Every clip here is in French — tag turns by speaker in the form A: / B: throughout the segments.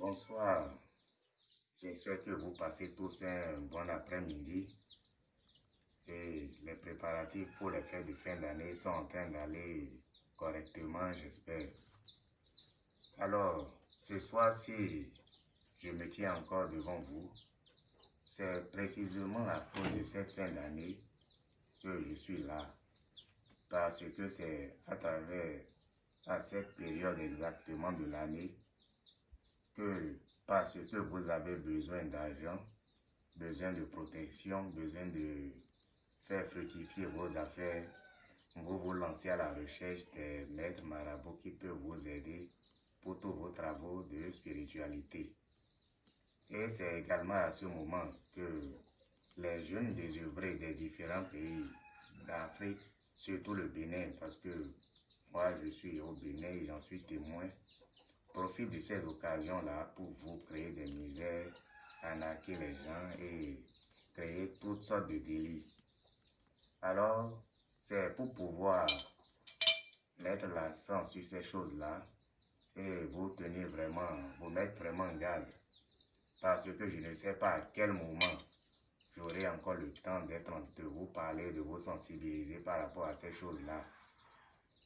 A: Bonsoir. J'espère que vous passez tous un bon après-midi. Et les préparatifs pour les fêtes de fin d'année sont en train d'aller correctement, j'espère. Alors, ce soir-ci, je me tiens encore devant vous. C'est précisément à cause de cette fin d'année que je suis là. Parce que c'est à travers à cette période exactement de l'année que parce que vous avez besoin d'argent, besoin de protection, besoin de faire fructifier vos affaires, vous vous lancez à la recherche des maîtres marabouts qui peuvent vous aider pour tous vos travaux de spiritualité. Et c'est également à ce moment que les jeunes désœuvrés des différents pays d'Afrique, surtout le Bénin, parce que moi je suis au Bénin et j'en suis témoin, profite de ces occasions-là pour vous créer des misères, arnaquer les gens et créer toutes sortes de délits. Alors, c'est pour pouvoir mettre l'accent sur ces choses-là et vous tenir vraiment, vous mettre vraiment en garde. Parce que je ne sais pas à quel moment j'aurai encore le temps d'être entre vous, parler, de vous sensibiliser par rapport à ces choses-là.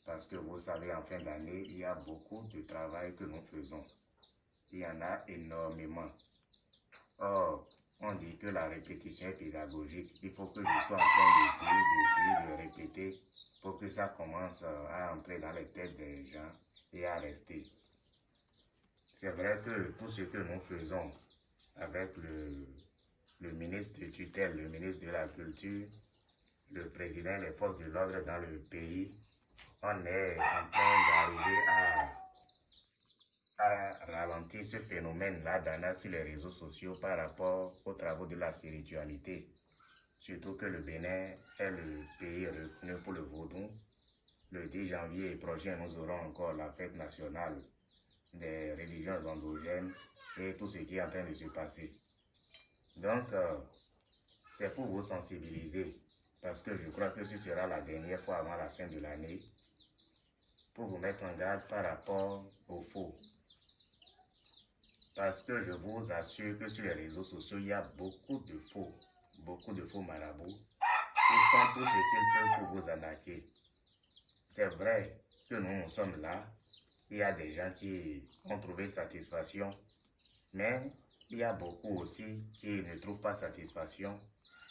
A: Parce que vous savez, en fin d'année, il y a beaucoup de travail que nous faisons. Il y en a énormément. Or, on dit que la répétition est pédagogique. Il faut que je sois en train de dire, de dire, de répéter pour que ça commence à entrer dans les têtes des gens et à rester. C'est vrai que tout ce que nous faisons avec le, le ministre de tutelle, le ministre de la Culture, le président des forces de l'ordre dans le pays, on est en train d'arriver à, ralentir ce phénomène-là d'arnaque sur les réseaux sociaux par rapport aux travaux de la spiritualité. Surtout que le Bénin est le pays reconnu pour le vaudou. Le 10 janvier prochain, nous aurons encore la fête nationale des religions endogènes et tout ce qui est en train de se passer. Donc, euh, c'est pour vous sensibiliser parce que je crois que ce sera la dernière fois avant la fin de l'année pour vous mettre en garde par rapport au faux. Parce que je vous assure que sur les réseaux sociaux, il y a beaucoup de faux, beaucoup de faux marabouts qui font tout ce qu'ils peuvent pour vous arnaquer. C'est vrai que nous, nous sommes là. Il y a des gens qui ont trouvé satisfaction, mais il y a beaucoup aussi qui ne trouvent pas satisfaction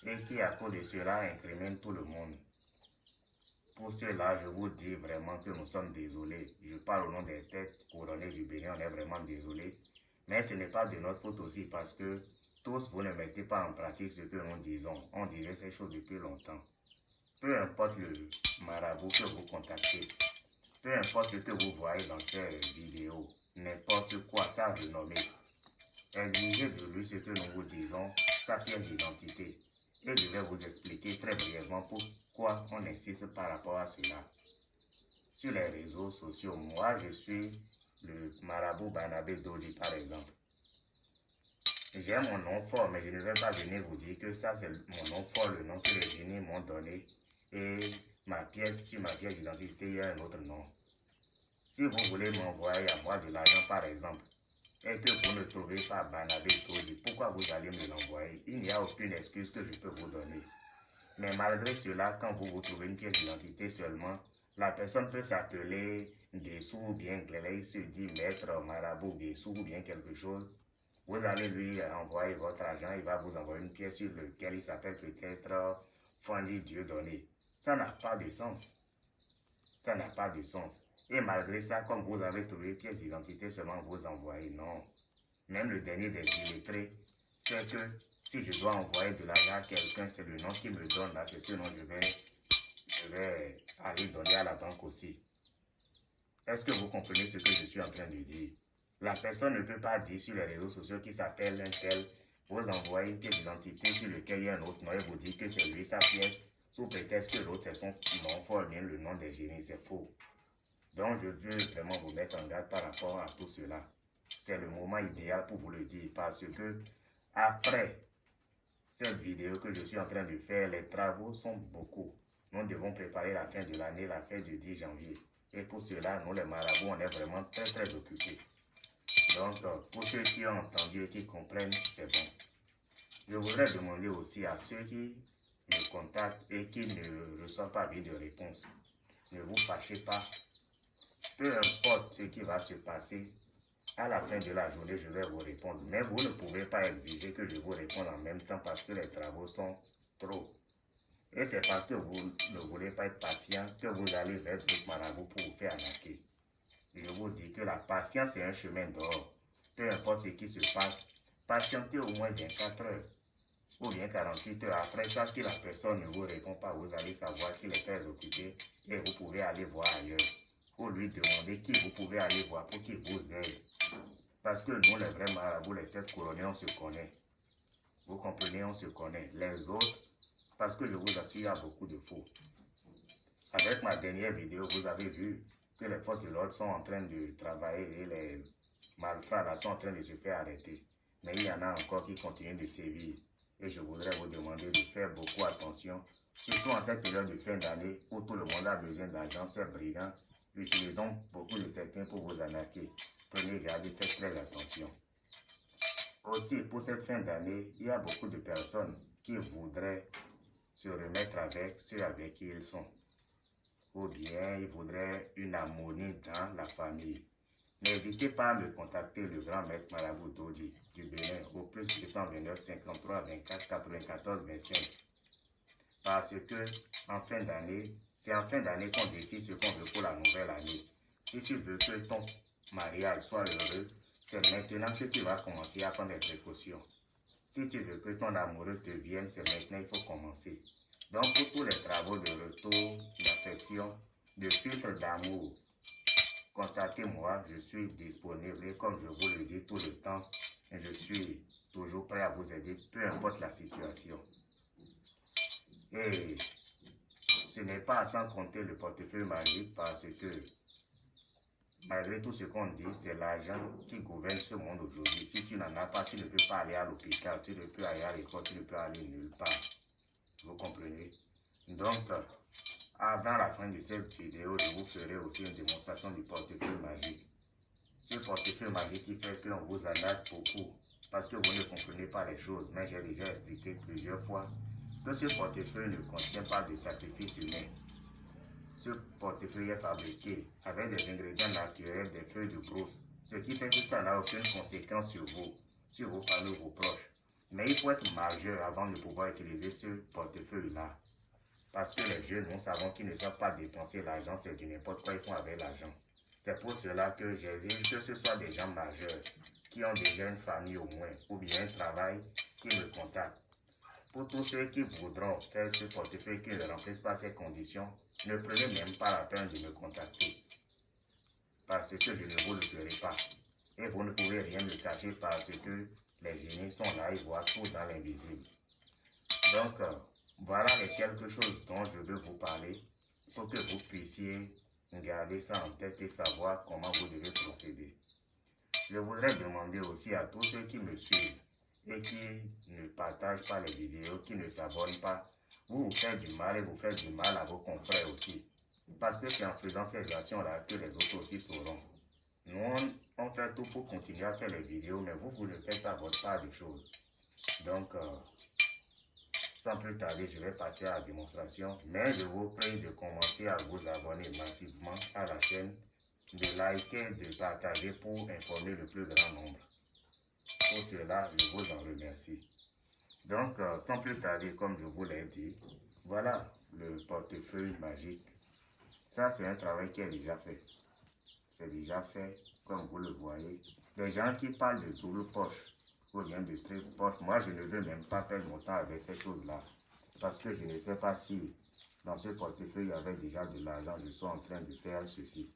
A: et qui, à cause de cela, incriminent tout le monde. Pour cela, je vous dis vraiment que nous sommes désolés. Je parle au nom des têtes couronnées du Bénin, on est vraiment désolés. Mais ce n'est pas de notre faute aussi parce que tous, vous ne mettez pas en pratique ce que nous disons. On disait ces choses depuis longtemps. Peu importe le marabout que vous contactez, peu importe ce que vous voyez dans ces vidéos, n'importe quoi, ça renommé. Exigez de lui ce que nous vous disons, sa pièce d'identité. Et je vais vous expliquer très brièvement pourquoi on insiste par rapport à cela. Sur les réseaux sociaux, moi je suis le marabout Banabé Dodi par exemple. J'ai mon nom fort, mais je ne vais pas venir vous dire que ça c'est mon nom fort, le nom que les génies m'ont donné. Et ma pièce, sur ma pièce d'identité, il y a un autre nom. Si vous voulez m'envoyer à moi de l'argent par exemple, et que vous ne trouvez pas Banabé Dodi, pourquoi vous allez me l'envoyer? Il n'y a aucune excuse que je peux vous donner. Mais malgré cela, quand vous vous trouvez une pièce d'identité seulement, la personne peut s'appeler Dessous ou bien Glélé, se dit maître, marabout, Dessous ou bien quelque chose. Vous allez lui envoyer votre argent, il va vous envoyer une pièce sur laquelle il s'appelle peut-être Fanny Dieu donné. Ça n'a pas de sens. Ça n'a pas de sens. Et malgré ça, comme vous avez trouvé une pièce d'identité seulement vous envoyez, non. Même le dernier des illettrés, c'est que si je dois envoyer de l'argent à quelqu'un, c'est le nom qui me donne là, c'est ce nom que je vais, je vais aller donner à la banque aussi. Est-ce que vous comprenez ce que je suis en train de dire? La personne ne peut pas dire sur les réseaux sociaux qui s'appelle un tel, vous envoyez une pièce d'identité sur laquelle il y a un autre nom et vous dites que c'est lui sa pièce, sous prétexte que l'autre c'est son nom fort, bien le nom des génies, c'est faux. Donc je veux vraiment vous mettre en garde par rapport à tout cela. C'est le moment idéal pour vous le dire parce que après cette vidéo que je suis en train de faire, les travaux sont beaucoup. Nous devons préparer la fin de l'année, la fête du 10 janvier. Et pour cela, nous les marabouts, on est vraiment très très occupés. Donc, euh, pour ceux qui ont entendu et qui comprennent, c'est bon. Je voudrais demander aussi à ceux qui me contactent et qui ne reçoivent pas de réponse, ne vous fâchez pas. Peu importe ce qui va se passer, à la fin de la journée, je vais vous répondre. Mais vous ne pouvez pas exiger que je vous réponde en même temps parce que les travaux sont trop. Et c'est parce que vous ne voulez pas être patient que vous allez vers votre marabout pour vous faire arnaquer. Je vous dis que la patience est un chemin d'or. Peu importe ce qui se passe, patientez au moins 24 heures ou bien 48 heures. Après ça, si la personne ne vous répond pas, vous allez savoir qu'il est très occupé et vous pouvez aller voir ailleurs. Ou lui demander qui vous pouvez aller voir pour qu'il vous aide. Parce que nous, les vrais marabouts, les têtes couronnées, on se connaît. Vous comprenez, on se connaît. Les autres, parce que je vous assure, il y a beaucoup de faux. Avec ma dernière vidéo, vous avez vu que les forces de l'ordre sont en train de travailler et les malfrats sont en train de se faire arrêter. Mais il y en a encore qui continuent de sévir. Et je voudrais vous demander de faire beaucoup attention, surtout en cette période de fin d'année où tout le monde a besoin d'argent, c'est brillant. Utilisons beaucoup de techniques pour vous arnaquer. Prenez garde faites très attention. Aussi, pour cette fin d'année, il y a beaucoup de personnes qui voudraient se remettre avec ceux avec qui ils sont ou bien il voudrait une harmonie dans la famille. N'hésitez pas à me contacter le grand maître Marabout Dodi du Bénin au plus 229 53 24 94 25. Parce que en fin d'année, c'est en fin d'année qu'on décide ce qu'on veut pour la nouvelle année. Si tu veux que ton mariage soit heureux, c'est maintenant que tu vas commencer à prendre des précautions. Si tu veux que ton amoureux te vienne, c'est maintenant qu'il faut commencer. Donc, pour tous les travaux de retour, d'affection, de filtre d'amour, contactez-moi, je suis disponible et comme je vous le dis tout le temps, je suis toujours prêt à vous aider, peu importe la situation. Et ce n'est pas sans compter le portefeuille magique parce que malgré tout ce qu'on dit, c'est l'argent qui gouverne ce monde aujourd'hui. Si tu n'en as pas, tu ne peux pas aller à l'hôpital, tu ne peux aller à l'école, tu ne peux aller nulle part. Vous comprenez? Donc, avant la fin de cette vidéo, je vous ferai aussi une démonstration du portefeuille magique. Ce portefeuille magique qui fait qu'on vous arnaque beaucoup parce que vous ne comprenez pas les choses. Mais j'ai déjà expliqué plusieurs fois que ce portefeuille ne contient pas de sacrifice humain. Ce portefeuille est fabriqué avec des ingrédients naturels, des feuilles de brousse, ce qui fait que ça n'a aucune conséquence sur vous, sur vos familles, vos proches. Mais il faut être majeur avant de pouvoir utiliser ce portefeuille-là. Parce que les jeunes, nous savons qu'ils ne savent pas dépenser l'argent, c'est du n'importe quoi ils font avec l'argent. C'est pour cela que j'exige que ce soit des gens majeurs, qui ont déjà une famille au moins, ou bien un travail, qui me contactent. Pour tous ceux qui voudront faire ce portefeuille qui ne remplisse pas ces conditions, ne prenez même pas la peine de me contacter. Parce que je ne vous le ferai pas. Et vous ne pouvez rien me cacher parce que les génies sont là, ils voient tout dans l'invisible. Donc, euh, voilà les quelque chose dont je veux vous parler pour que vous puissiez garder ça en tête et savoir comment vous devez procéder. Je voudrais demander aussi à tous ceux qui me suivent et qui ne partagent pas les vidéos, qui ne s'abonnent pas, vous vous faites du mal et vous faites du mal à vos confrères aussi. Parce que c'est en faisant ces actions-là que les autres aussi sauront. Nous, on, fait tout pour continuer à faire les vidéos, mais vous, vous ne faites pas votre part des choses. Donc, euh, sans plus tarder, je vais passer à la démonstration. Mais je vous prie de commencer à vous abonner massivement à la chaîne, de liker, de partager pour informer le plus grand nombre. Cela, je vous en remercie. Donc, euh, sans plus tarder, comme je vous l'ai dit, voilà le portefeuille magique. Ça, c'est un travail qui est déjà fait c'est déjà fait, comme vous le voyez. Les gens qui parlent de double poche ou bien de triple poche, moi je ne veux même pas perdre mon temps avec ces choses-là. Parce que je ne sais pas si dans ce portefeuille il y avait déjà de l'argent, je suis en train de faire ceci.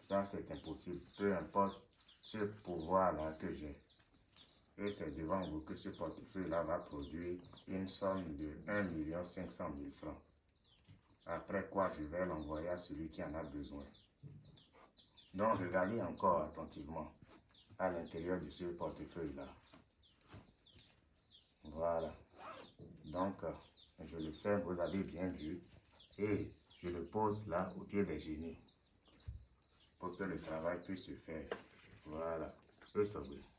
A: Ça c'est impossible, peu importe ce pouvoir-là que j'ai. Et c'est devant vous que ce portefeuille-là va produire une somme de 1 500 000 francs. Après quoi, je vais l'envoyer à celui qui en a besoin. Donc, regardez encore attentivement à l'intérieur de ce portefeuille-là. Voilà. Donc, je le fais, vous avez bien vu. Et je le pose là au pied des génies pour que le travail puisse se faire. Voilà. Eso, güey.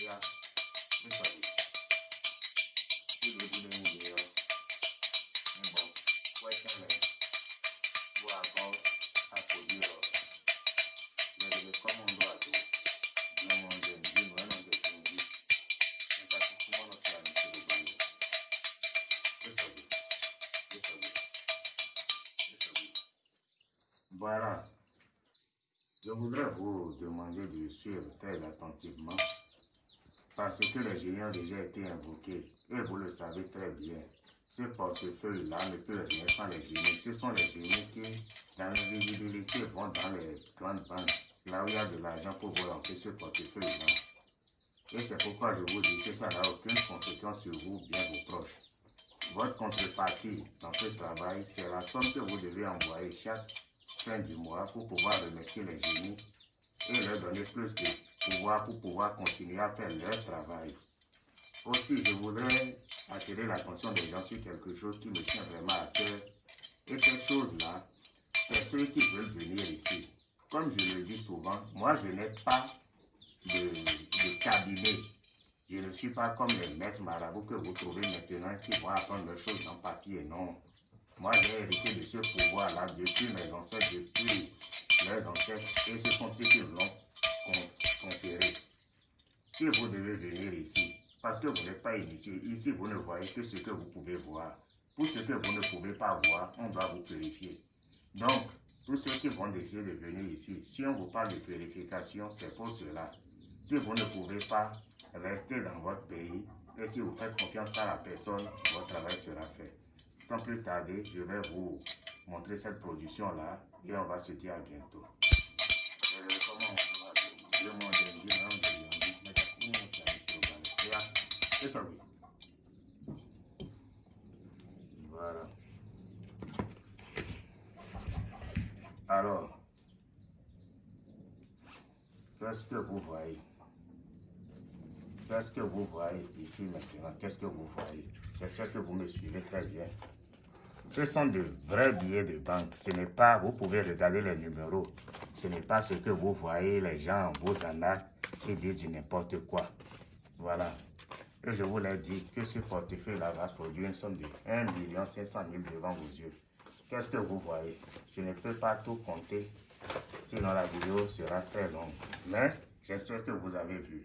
A: Yeah. Je voudrais vous demander de suivre très attentivement parce que les génies ont déjà été invoqués et vous le savez très bien. Ce portefeuille-là ne peut rien sans les génies. Ce sont les génies qui, dans l'invisibilité, vont dans les grandes banques, là où il y a de l'argent pour remplir ce portefeuille-là. Et c'est pourquoi je vous dis que ça n'a aucune conséquence sur vous, bien vos proches. Votre contrepartie dans ce travail, c'est la somme que vous devez envoyer chaque fin du mois pour pouvoir remercier les génies et leur donner plus de pouvoir pour pouvoir continuer à faire leur travail. Aussi, je voudrais attirer l'attention des gens sur quelque chose qui me tient vraiment à cœur. Et cette chose-là, c'est ceux qui veulent venir ici. Comme je le dis souvent, moi je n'ai pas de, cabinet. Je ne suis pas comme les maîtres marabouts que vous trouvez maintenant qui vont apprendre les choses dans papier. Non. Moi j'ai hérité de ce pouvoir-là depuis mes ancêtres, depuis les ancêtres, et ce sont eux qui l'ont conféré. Si vous devez venir ici, parce que vous n'êtes pas initié. Ici, vous ne voyez que ce que vous pouvez voir. Pour ce que vous ne pouvez pas voir, on va vous purifier. Donc, tous ceux qui vont décider de venir ici, si on vous parle de purification, c'est pour cela. Si vous ne pouvez pas rester dans votre pays et si vous faites confiance à la personne, votre travail sera fait. Sans plus tarder, je vais vous montrer cette production-là et on va se dire à bientôt. Voilà. Alors, qu'est-ce que vous voyez? Qu'est-ce que vous voyez ici maintenant? Qu'est-ce que vous voyez? J'espère que vous me suivez très bien. Ce sont de vrais billets de banque. Ce n'est pas, vous pouvez regarder les numéros. Ce n'est pas ce que vous voyez, les gens vous en et disent n'importe quoi. Voilà. Et je vous l'ai dit que ce portefeuille-là va produire une somme de 1 500 000 devant vos yeux. Qu'est-ce que vous voyez? Je ne peux pas tout compter, sinon la vidéo sera très longue. Mais j'espère que vous avez vu.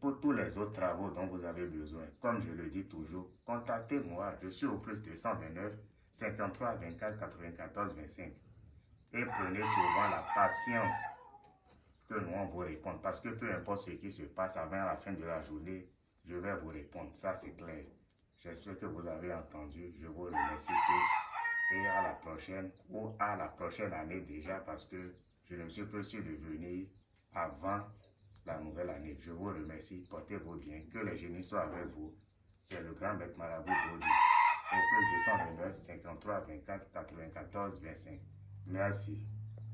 A: Pour tous les autres travaux dont vous avez besoin, comme je le dis toujours, contactez-moi. Je suis au plus 229 53 24 94 25. Et prenez souvent la patience que nous vous répondre. Parce que peu importe ce qui se passe avant la fin de la journée, je vais vous répondre. Ça, c'est clair. J'espère que vous avez entendu. Je vous remercie tous. Et à la prochaine, ou à la prochaine année déjà, parce que je ne suis pas sûr de venir avant la nouvelle année. Je vous remercie. Portez-vous bien. Que les génies soient avec vous. C'est le grand Bête Marabout Bodi. Au plus 229 53 24 94 25. Merci.